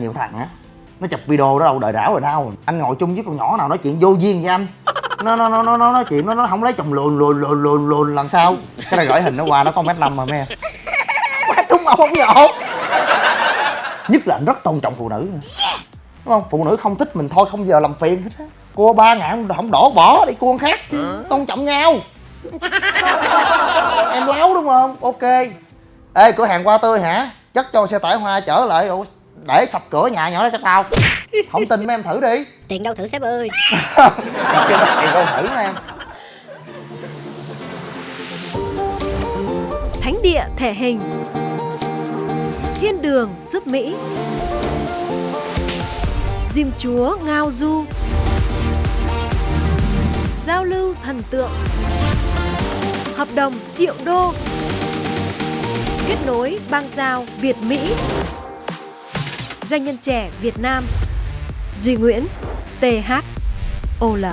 nhiều thằng á nó chụp video đó đâu đời đảo rồi đâu anh ngồi chung với con nhỏ nào nói chuyện vô duyên với anh. Nó nó nó nó nó nói chuyện nó nó không lấy chồng lùn lùn lùn lùn lùn làm sao. Cái này gửi hình nó qua nó có mét năm mà em. Má đúng ông không nhột nhất là anh rất tôn trọng phụ nữ. Đúng không? Phụ nữ không thích mình thôi không giờ làm phiền hết á. Cua ba ngàn không đổ bỏ đi cua khác. Chứ tôn trọng nhau. Em láo đúng không? Ok. Ê cửa hàng hoa tươi hả? Chất cho xe tải hoa chở lại để sập cửa nhà nhỏ đó cho tao. Không tin mấy em thử đi. Tiền đâu thử sếp ơi. Tiền đâu thử em? Thánh địa thể hình. Thiên đường giúp Mỹ. Diêm chúa ngao du. Giao lưu thần tượng. Hợp đồng triệu đô. Kết nối bang giao Việt Mỹ Doanh nhân trẻ Việt Nam Duy Nguyễn TH OL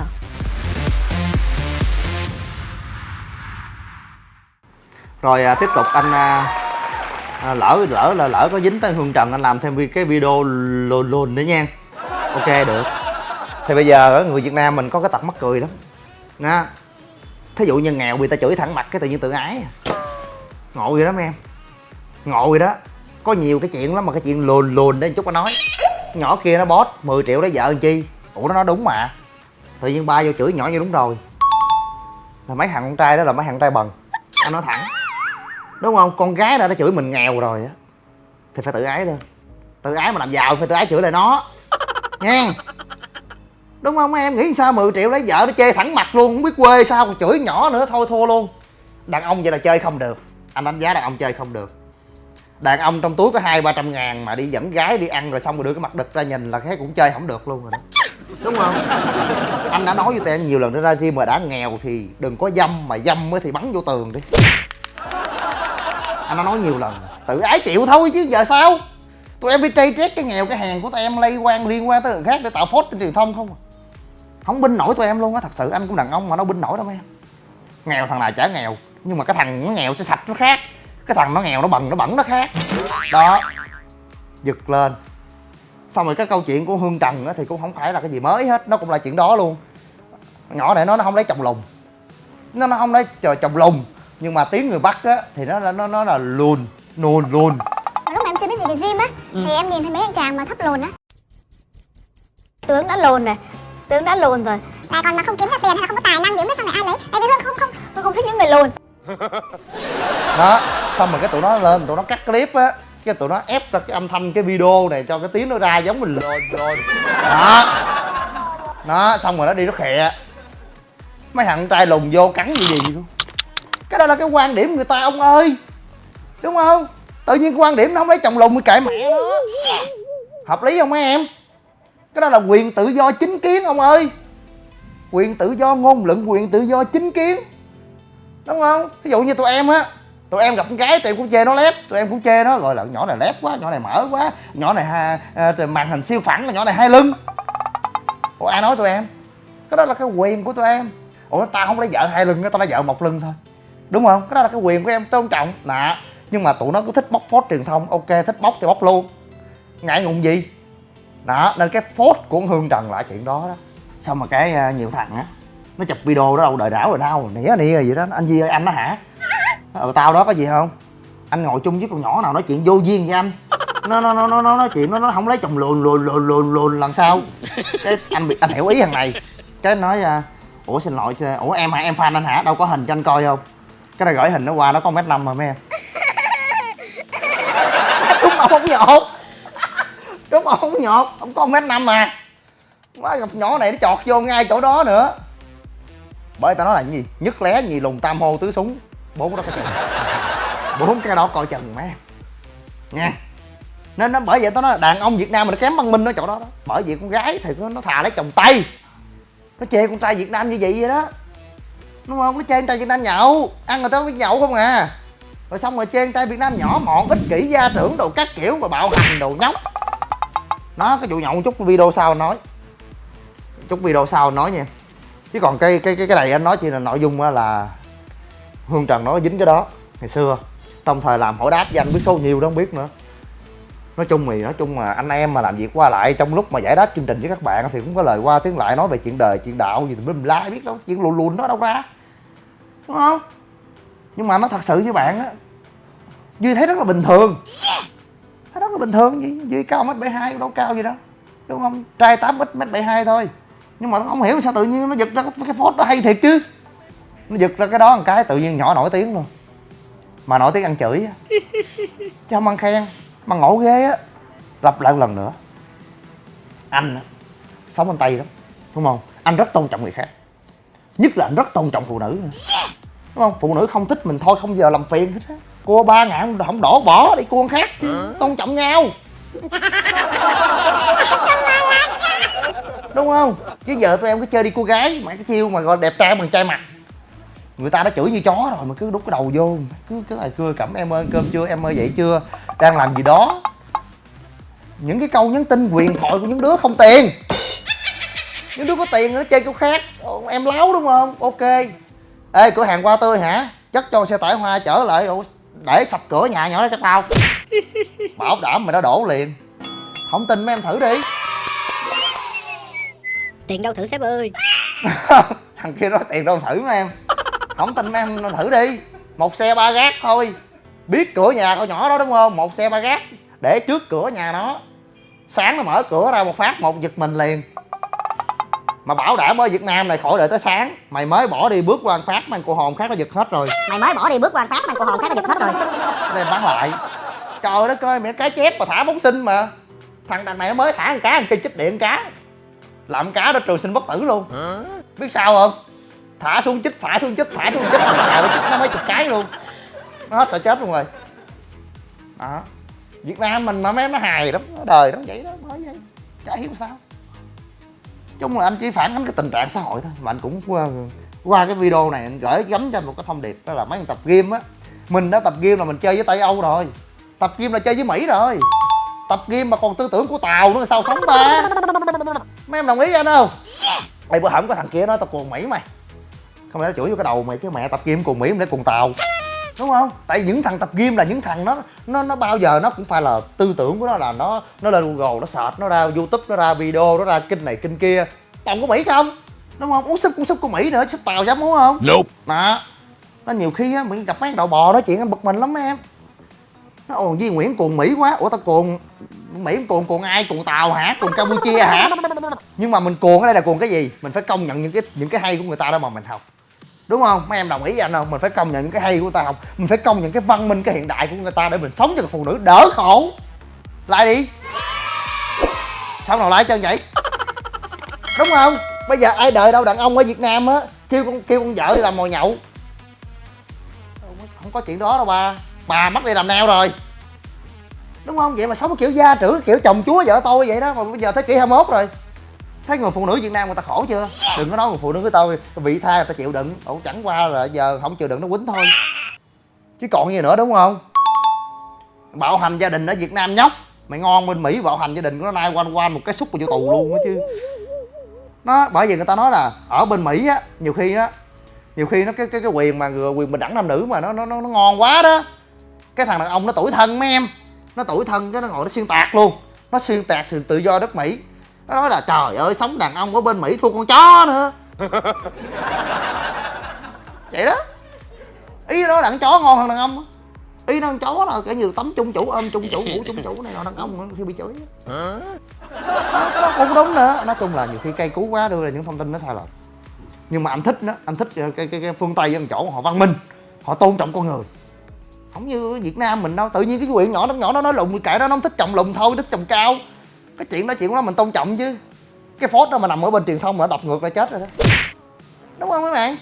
rồi à, tiếp tục anh à, à, lỡ lỡ là lỡ có dính tới hương trần anh làm thêm cái video lùn lùn nữa nha. Ok được. Thì bây giờ ở người việt nam mình có cái tật mắc cười lắm. Nha. Thí dụ như nghèo bị ta chửi thẳng mặt cái tự nhiên tự ái à. ngộ vậy đó mấy em. Ngộ vậy đó có nhiều cái chuyện lắm mà cái chuyện lùn lùn đấy chút có nói. Nhỏ kia nó bót 10 triệu lấy vợ làm chi? Ủa, nó nói đúng mà. Tự nhiên ba vô chửi nhỏ như đúng rồi. Là mấy thằng con trai đó là mấy thằng trai bần. Anh nói thẳng. Đúng không? Con gái đã đã chửi mình nghèo rồi á. Thì phải tự ái lên tự ái mà làm giàu phải tự ái chửi lại nó. Nha đúng không em? Nghĩ sao 10 triệu lấy vợ nó chê thẳng mặt luôn. Không biết quê sao còn chửi nhỏ nữa, thôi thua luôn. Đàn ông vậy là chơi không được. Anh đánh giá đàn ông chơi không được đàn ông trong túi có hai ba trăm ngàn mà đi dẫn gái đi ăn rồi xong rồi đưa cái mặt đực ra nhìn là cái cũng chơi không được luôn rồi đó. Đúng không? Anh đã nói với tụi em nhiều lần nữa ra riêng mà đã nghèo thì đừng có dâm mà dâm mới thì bắn vô tường đi. Anh đã nói nhiều lần tự ái chịu thôi chứ giờ sao? Tụi em đi trây trét cái nghèo cái hàng của tụi em lây quan liên quan tới người khác để tạo phốt trên truyền thông không à? Không binh nổi tụi em luôn á thật sự anh cũng đàn ông mà nó binh nổi đâu em. Nghèo thằng nào chả nghèo nhưng mà cái thằng nó nghèo sẽ sạch nó khác cái thằng nó nghèo nó bần nó bẩn nó khác. Đó. Giật lên. Xong rồi cái câu chuyện của hương trần á thì cũng không phải là cái gì mới hết nó cũng là chuyện đó luôn. Nhỏ này nó nó không lấy chồng lùn nó nó không lấy chờ chồng lùn nhưng mà tiếng người bắc á thì nó là nó nó là lùn nùn lùn lúc mà em chưa biết gì về gym á thì em nhìn thấy mấy anh chàng mà thấp lùn á. Tướng đã lùn rồi tướng đã lùn rồi. Tại còn mà không kiếm ra tiền hay là không có tài năng gì biết sau này ai lấy? Tại vì hương không không hương không thích những người lùn đó, xong rồi cái tụi nó lên, tụi nó cắt clip á, cái tụi nó ép ra cái âm thanh, cái video này cho cái tiếng nó ra giống mình lồn lồn đó. Nó xong rồi nó đi nó khè. Mấy thằng trai lùn vô cắn gì gì luôn cái đó là cái quan điểm người ta, ông ơi. Đúng không? Tự nhiên quan điểm nó không lấy chồng lùn mới kệ mẹ nó. Hợp lý không mấy em? Cái đó là quyền tự do chính kiến, ông ơi. Quyền tự do ngôn luận, quyền tự do chính kiến đúng không? Ví dụ như tụi em á tụi em gặp con gái tụi em cũng chê nó lép tụi em cũng chê nó gọi là nhỏ này lép quá nhỏ này mở quá nhỏ này ha, à, màn hình siêu phẳng nhỏ này hai lưng. Ủa ai nói tụi em? Cái đó là cái quyền của tụi em. Ủa tao không lấy vợ hai lưng tao lấy vợ một lưng thôi. Đúng không? Cái đó là cái quyền của em tôn trọng. Nè nhưng mà tụi nó cứ thích bóc phốt truyền thông. Ok thích bóc thì bóc luôn. Ngại ngùng gì? Đó nên cái phốt của hương trần là chuyện đó đó. Xong mà cái à, nhiều thằng á nó chụp video đó đâu đời rảo rồi đau nỉa nỉa gì đó. Anh gì ơi anh đó hả? Ờ tao đó có gì không? Anh ngồi chung với con nhỏ nào nói chuyện vô duyên với anh. Nó nó nó nó nó nói chuyện, nó nó không lấy chồng lùn lùn lùn lùn lùn làm sao? Cái anh bị, anh hiểu ý thằng này. Cái nói à, ủa, xin lỗi ủa, em hả? Em fan anh hả? Đâu có hình cho anh coi không cái này gửi hình nó qua, nó có mét năm mà mấy em đúng ông không nhột. Đúng ông không nhột. Ông có mét năm mà. Má gặp nhỏ này nó chọt vô ngay chỗ đó nữa bởi tao nói là cái gì? Nhất lé nhì lùn tam hô tứ súng. Bốn cái đó coi chừng bốn cái đó coi chừng má. Nha. Nên nó bởi vậy tao nói đàn ông việt nam mình nó kém văn minh ở chỗ đó đó. Bởi vì con gái thì nó, nó thà lấy chồng tây nó chê con trai việt nam như vậy vậy đó. Đúng không? Nó chê con trai việt nam nhậu. Ăn người ta biết nhậu không à. Rồi xong rồi chê con trai việt nam nhỏ mọn ích kỷ gia trưởng đồ các kiểu mà bạo hành đồ nhóc. Nó cái vụ nhậu chút video sau nói. Chút video sau nói nha chứ còn cái cái cái cái này anh nói chỉ là nội dung là hương trần nó dính cái đó ngày xưa. Trong thời làm hỏi đáp với anh biết số nhiều đó, không biết nữa. Nói chung thì, nói chung mà anh em mà làm việc qua lại trong lúc mà giải đáp chương trình với các bạn thì cũng có lời qua tiếng lại nói về chuyện đời, chuyện đạo gì thì mình la biết đâu, chuyện lùn lùn đó đâu ra. Đúng không? Nhưng mà nó thật sự với bạn á, duy thấy rất là bình thường. Thấy rất là bình thường gì duy cao mét bảy hai, đâu cao gì đâu. Đúng không? Trai tám mét mét bảy hai thôi nhưng mà nó không hiểu sao tự nhiên nó giật ra cái phốt nó hay thiệt chứ? Nó giật ra cái đó một cái tự nhiên nhỏ nổi tiếng luôn. Mà nổi tiếng ăn chửi á. Chứ không ăn khen mà ngộ ghê á. Lặp lại một lần nữa. Anh á sống anh tây lắm đúng không? Anh rất tôn trọng người khác. Nhất là anh rất tôn trọng phụ nữ nữa. đúng không? Phụ nữ không thích mình thôi không giờ làm phiền hết á. Cua ba ngàn không đổ bỏ đi con khác chứ tôn trọng nhau đúng không? Chứ giờ tụi em cứ chơi đi cô gái mà cái chiêu mà gọi đẹp trai bằng trai mặt. Người ta đã chửi như chó rồi mà cứ đút cái đầu vô. Cứ cái là cưa cẩm em ơi ăn cơm chưa, em ơi, dậy chưa? Đang làm gì đó. Những cái câu nhắn tin quyền thoại của những đứa không tiền. Những đứa có tiền nó chơi chỗ khác. Em láo đúng không? Ok. Ê, cửa hàng qua tươi hả? Chất cho xe tải hoa trở lại. Để sập cửa nhà nhỏ đó cho tao. Bảo đảm mày đã đổ liền. Không tin mấy em thử đi. Tiền đâu thử sếp ơi. Thằng kia nói tiền đâu thử mấy em. Không tin em thử đi. Một xe ba gác thôi. Biết cửa nhà con nhỏ đó đúng không? Một xe ba gác. Để trước cửa nhà nó. Sáng nó mở cửa ra một phát một giật mình liền. Mà bảo đảm ở Việt Nam này khỏi đợi tới sáng. Mày mới bỏ đi bước qua phát mang cô hồn khác nó giật hết rồi. Mày mới bỏ đi bước qua phát mà cô hồn khác nó giật hết rồi. Đem bán lại. Trời đất ơi mẹ cái chép mà thả bóng sinh mà. Thằng đằng này nó mới thả con cá một cây chích điện cá làm cá đó trường sinh bất tử luôn. Biết sao không? Thả xuống chích thả xuống chích thả xuống chích. Nó chích nó mấy chục cái luôn. Nó hết sợ chết luôn rồi. Đó. Việt nam mình mà mấy nó hài lắm nó đời nó vậy đó bởi vậy. Chả hiểu sao. Chung là anh chỉ phản ánh cái tình trạng xã hội thôi. Mà anh cũng qua, qua cái video này anh gửi gắm cho một cái thông điệp đó là mấy thằng tập game á. Mình đã tập game là mình chơi với tây âu rồi. Tập game là chơi với mỹ rồi. Tập game mà còn tư tưởng của tàu nữa sao sống ba mấy em đồng ý với anh không? Ê bữa hổm có thằng kia nói tao cuồng mỹ mày. Không lẽ chửi vô cái đầu mày cái mẹ tập game cuồng mỹ để cuồng tàu? Đúng không? Tại những thằng tập game là những thằng nó nó nó bao giờ nó cũng phải là tư tưởng của nó là nó nó lên google nó search nó ra youtube nó ra video nó ra kinh này kinh kia. Toàn của mỹ không? Đúng không? Uống súp cũng súp của mỹ nữa súp tàu dám uống không? Nope. đó nó nhiều khi á mình gặp mấy thằng đậu bò nói chuyện anh bực mình lắm em. Nó ồ Duy Nguyễn cuồng Mỹ quá. Ủa tao cuồng Mỹ cuồng cuồng ai? Cuồng Tàu hả? Cuồng Campuchia hả? Nhưng mà mình cuồng ở đây là cuồng cái gì? Mình phải công nhận những cái những cái hay của người ta đó mà mình học. Đúng không? Mấy em đồng ý với anh không? Mình phải công nhận những cái hay của người ta học. Mình phải công nhận cái văn minh, cái hiện đại của người ta để mình sống cho phụ nữ. Đỡ khổ. Lại đi. Sao nào lại chân vậy? Đúng không? Bây giờ ai đợi đâu? Đàn ông ở việt nam á, kêu con kêu con vợ đi làm mồi nhậu. Không có chuyện đó đâu ba. Bà mất đi làm neo rồi đúng không? Vậy mà sống kiểu gia trưởng, kiểu chồng chúa vợ tôi vậy đó, mà bây giờ thế kỷ 21 rồi. Thấy người phụ nữ việt nam người ta khổ chưa? Đừng có nói người phụ nữ với tôi vị tha người ta chịu đựng. Ổng chẳng qua là giờ không chịu đựng nó quýnh thôi. Chứ còn gì nữa, đúng không? Bạo hành gia đình ở việt nam nhóc. Mày ngon bên mỹ bạo hành gia đình của nó nay quanh quanh một cái xúc mà vô tù luôn á chứ. Nó, bởi vì người ta nói là ở bên mỹ á, nhiều khi á, nhiều khi nó cái cái cái quyền mà quyền bình đẳng nam nữ mà nó nó nó nó ngon quá đó. Cái thằng đàn ông nó tuổi thân mấy em nó tuổi thân cái nó ngồi nó xuyên tạc luôn. Nó xuyên tạc sự tự do đất mỹ. Nó nói là trời ơi sống đàn ông ở bên mỹ thua con chó nữa. Vậy đó. Ý nó đàn chó ngon hơn đàn ông ý nó con chó là cái như tấm chung chủ ôm chung chủ ngủ chung chủ này là đàn ông khi bị chửi nó, nó cũng đúng nữa. Nói chung là nhiều khi cây cú quá đưa ra những thông tin nó sai lệch. Nhưng mà anh thích đó anh thích cái cái, cái phương tây ở chỗ họ văn minh họ tôn trọng con người không như việt nam mình đâu tự nhiên cái quyện nhỏ nó nhỏ nó nói lùn kệ đó nó không thích trồng lùn thôi thích trồng cao. Cái chuyện đó chuyện đó mình tôn trọng chứ. Cái phốt đó mà nằm ở bên truyền thông mà nó đập ngược là chết rồi đó. Đúng không các bạn?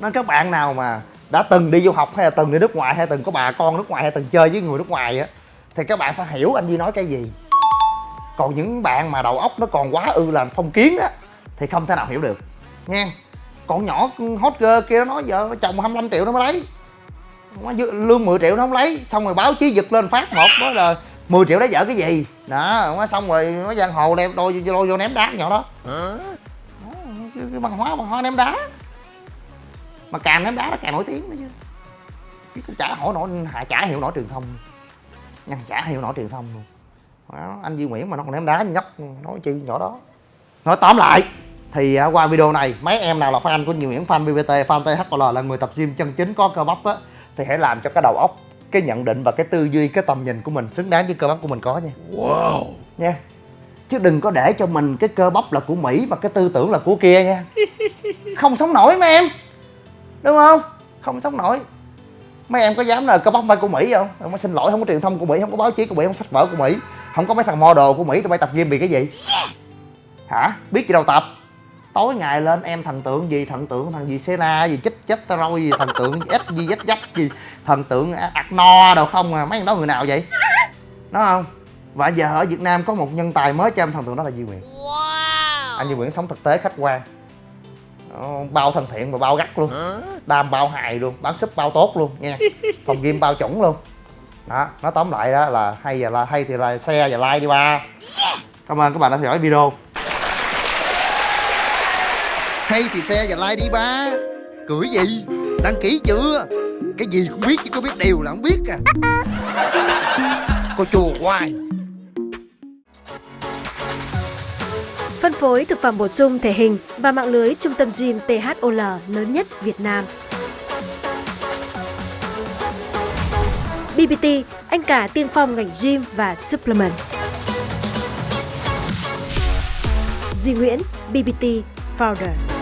Nên các bạn nào mà đã từng đi du học hay là từng đi nước ngoài hay từng có bà con nước ngoài hay từng chơi với người nước ngoài á thì các bạn sẽ hiểu anh Duy nói cái gì. Còn những bạn mà đầu óc nó còn quá ư làm phong kiến á thì không thể nào hiểu được. Nha con nhỏ hot girl kia nó nói giờ chồng 25 triệu nó mới lấy Dư- lương 10 triệu nó không lấy. Xong rồi báo chí giật lên phát một đó là 10 triệu lấy vợ cái gì? Đó xong rồi nó giang hồ đem đôi vô, vô ném đá nhỏ đó. Đó, cái, cái văn hóa văn hóa ném đá. Mà càng ném đá nó càng nổi tiếng nữa chứ. Chứ chả hỏi nổi chả hiểu nổi truyền thông. Nhăn chả hiểu nổi truyền thông luôn. Đó, anh Duy Nguyễn mà nó còn ném đá như nhóc nói chi nhỏ đó. Nói tóm lại thì à, qua video này mấy em nào là fan của Duy Nguyễn fan BBT fan THL là người tập gym chân chính có cơ bắp á thì hãy làm cho cái đầu óc cái nhận định và cái tư duy cái tầm nhìn của mình xứng đáng với cơ bắp của mình có nha. Wow. Nha. Chứ đừng có để cho mình cái cơ bắp là của Mỹ và cái tư tưởng là của kia nha. Không sống nổi mấy em. Đúng không? Không sống nổi. Mấy em có dám là cơ bắp phải của mỹ không? Không xin lỗi không có truyền thông của mỹ không có báo chí của mỹ không sách vở của mỹ. Không có mấy thằng model của mỹ tụi bay tập gym vì cái gì? Hả? Biết gì đâu tập tối ngày lên em thần tượng gì? Thần tượng thằng gì? Sena gì? Chích chết roi gì? Thần tượng ít gì? Dắt dắt gì? Thần tượng ạc no đâu không à? Mấy thằng đó người nào vậy? Đó không? Và giờ ở việt nam có một nhân tài mới cho em thần tượng đó là Duy Nguyễn anh Duy Nguyễn sống thực tế khách quan. Bao thân thiện và bao gắt luôn. Đam bao hài luôn. Bán súp bao tốt luôn nha phòng gym bao chuẩn luôn. Đó nói tóm lại đó là hay và là hay thì là share và like đi ba. Cảm ơn các bạn đã theo dõi video hay thì share và like đi ba cười gì đăng ký chưa cái gì cũng biết chứ có biết điều là không biết à cô chùa hoài Phân phối thực phẩm bổ sung thể hình và mạng lưới trung tâm gym THOL lớn nhất Việt Nam. BBT, anh cả tiên phong ngành gym và supplement. Duy Nguyễn, BBT Founder.